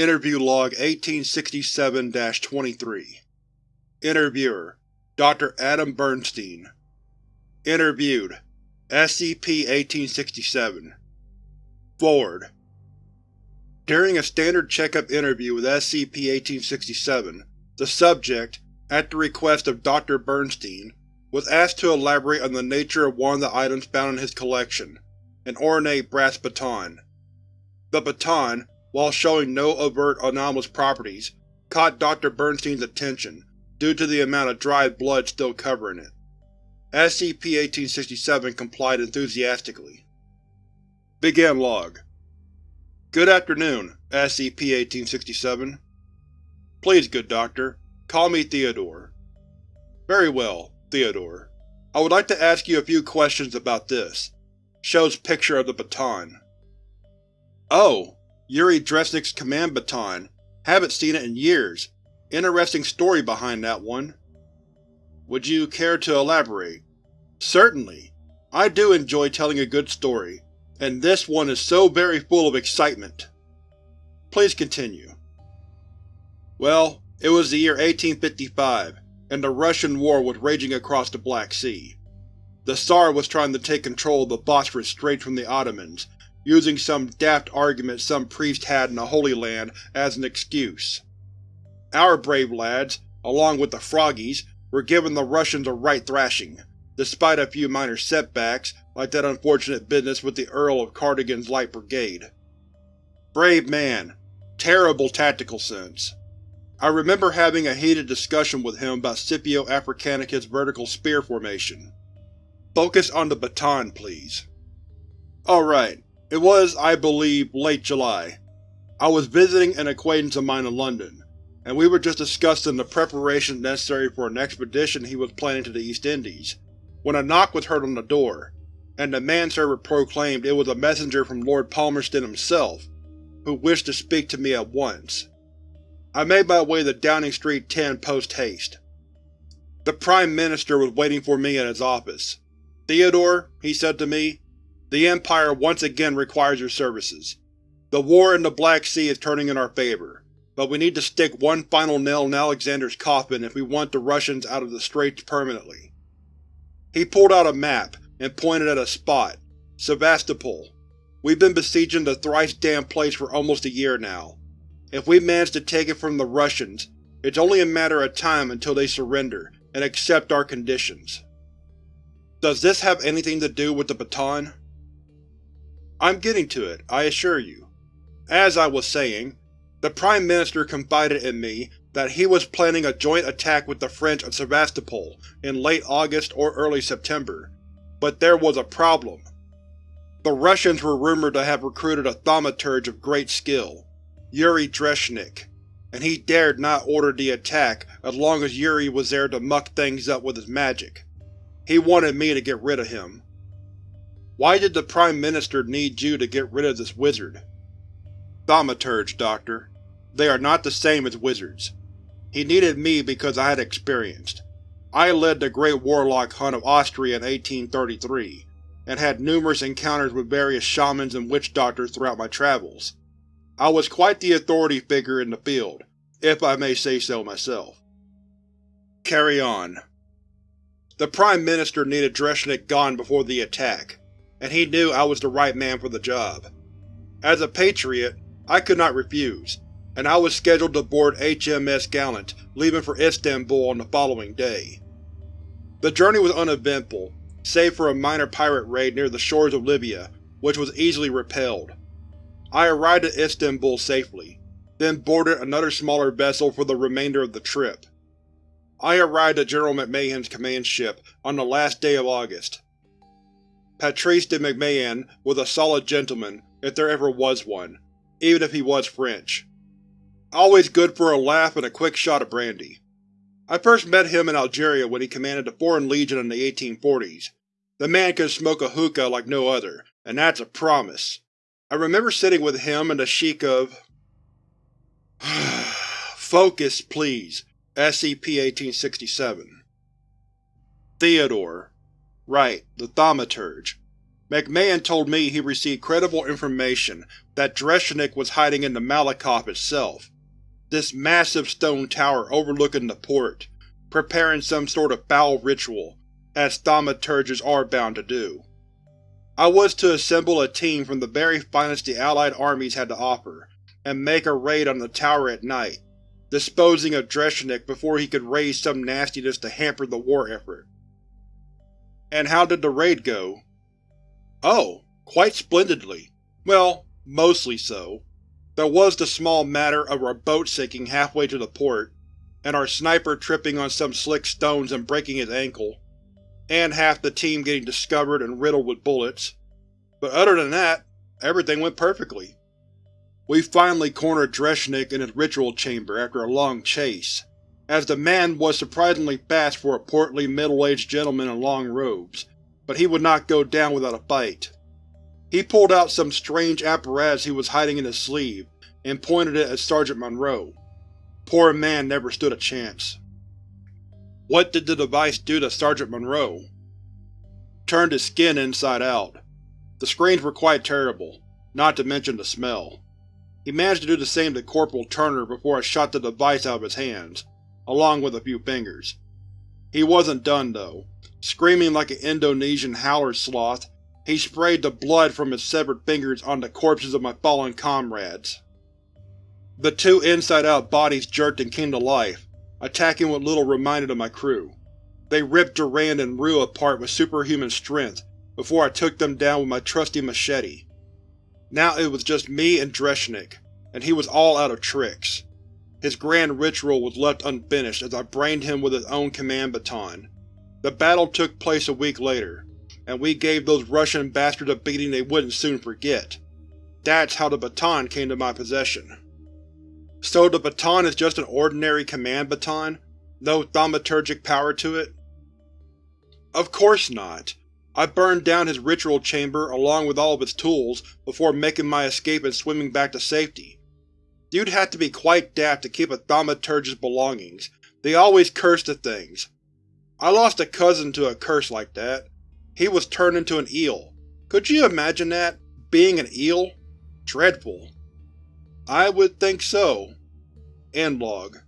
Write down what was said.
Interview Log 1867-23 Interviewer: Dr. Adam Bernstein Interviewed: SCP-1867 Forward During a standard checkup interview with SCP-1867, the subject, at the request of Dr. Bernstein, was asked to elaborate on the nature of one of the items found in his collection, an ornate brass baton. The baton, while showing no overt anomalous properties, caught Dr. Bernstein's attention due to the amount of dried blood still covering it. SCP-1867 complied enthusiastically. Begin Log Good afternoon, SCP-1867. Please, good doctor, call me Theodore. Very well, Theodore. I would like to ask you a few questions about this. Shows picture of the baton. Oh, Yuri Dreshnik's command baton. Haven't seen it in years. Interesting story behind that one. Would you care to elaborate? Certainly. I do enjoy telling a good story, and this one is so very full of excitement. Please continue. Well, it was the year 1855, and the Russian War was raging across the Black Sea. The Tsar was trying to take control of the Bosphorus Strait from the Ottomans, using some daft argument some priest had in the Holy Land as an excuse. Our brave lads, along with the Froggies, were giving the Russians a right thrashing, despite a few minor setbacks like that unfortunate business with the Earl of Cardigan's Light Brigade. Brave man. Terrible tactical sense. I remember having a heated discussion with him about Scipio Africanicus' vertical spear formation. Focus on the baton, please. Alright, it was, I believe, late July. I was visiting an acquaintance of mine in London, and we were just discussing the preparations necessary for an expedition he was planning to the East Indies, when a knock was heard on the door, and the manservant proclaimed it was a messenger from Lord Palmerston himself, who wished to speak to me at once. I made my way to Downing Street 10 post-haste. The Prime Minister was waiting for me in his office. Theodore, he said to me, the Empire once again requires your services. The war in the Black Sea is turning in our favor, but we need to stick one final nail in Alexander's coffin if we want the Russians out of the Straits permanently. He pulled out a map and pointed at a spot, Sevastopol. We've been besieging the thrice-damned place for almost a year now. If we manage to take it from the Russians, it's only a matter of time until they surrender and accept our conditions. Does this have anything to do with the baton? I'm getting to it, I assure you. As I was saying, the Prime Minister confided in me that he was planning a joint attack with the French at Sevastopol in late August or early September, but there was a problem. The Russians were rumored to have recruited a thaumaturge of great skill, Yuri Dreshnik, and he dared not order the attack as long as Yuri was there to muck things up with his magic. He wanted me to get rid of him. Why did the Prime Minister need you to get rid of this wizard? Thaumaturge, Doctor. They are not the same as wizards. He needed me because I had experience. I led the Great Warlock Hunt of Austria in 1833, and had numerous encounters with various shamans and witch doctors throughout my travels. I was quite the authority figure in the field, if I may say so myself. Carry on. The Prime Minister needed Dreshnik gone before the attack, and he knew I was the right man for the job. As a patriot, I could not refuse, and I was scheduled to board HMS Gallant, leaving for Istanbul on the following day. The journey was uneventful, save for a minor pirate raid near the shores of Libya, which was easily repelled. I arrived at Istanbul safely, then boarded another smaller vessel for the remainder of the trip. I arrived at General MacMahon's command ship on the last day of August. Patrice de MacMahon was a solid gentleman, if there ever was one, even if he was French. Always good for a laugh and a quick shot of brandy. I first met him in Algeria when he commanded the Foreign Legion in the 1840s. The man can smoke a hookah like no other, and that's a promise. I remember sitting with him and the Sheik of… Focus, please. SCP-1867 Theodore. Right, the Thaumaturge. MacMahon told me he received credible information that Dreshnik was hiding in the Malakoff itself, this massive stone tower overlooking the port, preparing some sort of foul ritual, as thaumaturges are bound to do. I was to assemble a team from the very finest the Allied armies had to offer, and make a raid on the tower at night, disposing of Dreshnik before he could raise some nastiness to hamper the war effort. And how did the raid go? Oh, quite splendidly. Well, mostly so. There was the small matter of our boat sinking halfway to the port, and our sniper tripping on some slick stones and breaking his ankle, and half the team getting discovered and riddled with bullets. But other than that, everything went perfectly. We finally cornered Dreshnik in his ritual chamber after a long chase, as the man was surprisingly fast for a portly middle-aged gentleman in long robes, but he would not go down without a fight. He pulled out some strange apparatus he was hiding in his sleeve, and pointed it at Sergeant Monroe. Poor man never stood a chance. What did the device do to Sergeant Monroe? Turned his skin inside out. The screams were quite terrible, not to mention the smell. He managed to do the same to Corporal Turner before I shot the device out of his hands, along with a few fingers. He wasn't done, though. Screaming like an Indonesian howler sloth, he sprayed the blood from his severed fingers on the corpses of my fallen comrades. The two inside-out bodies jerked and came to life, attacking what little reminded of my crew. They ripped Durand and Rue apart with superhuman strength before I took them down with my trusty machete. Now it was just me and Dreshnik, and he was all out of tricks. His grand ritual was left unfinished as I brained him with his own command baton. The battle took place a week later, and we gave those Russian bastards a beating they wouldn't soon forget. That's how the baton came to my possession. So the baton is just an ordinary command baton? No thaumaturgic power to it? Of course not. I burned down his ritual chamber along with all of its tools before making my escape and swimming back to safety. You'd have to be quite daft to keep a thaumaturge's belongings. They always curse the things. I lost a cousin to a curse like that. He was turned into an eel. Could you imagine that? Being an eel? Dreadful. I would think so. End log.